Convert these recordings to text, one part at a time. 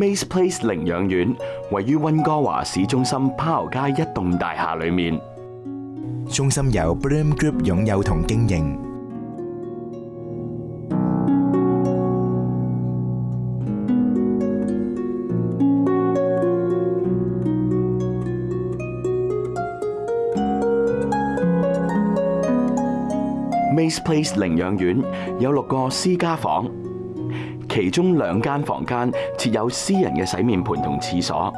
m a c e Place 領養院位於溫哥華市中心巴豪街一棟大廈里面，中心由 Bloom Group 擁有同經營。m a c e Place 領養院有六個私家房。其中两间房间设有私人嘅洗面盆同厕所，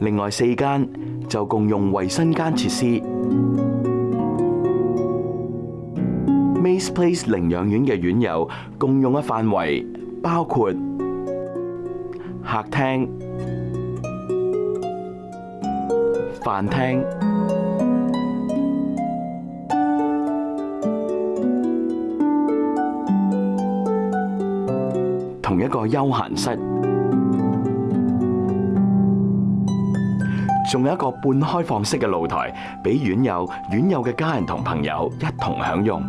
另外四间就共用卫生间设施。m a c e Place 领养院嘅院友共用嘅范围包括客厅、饭厅。同一個休閒室，仲有一個半開放式嘅露台，俾院友、院友嘅家人同朋友一同享用。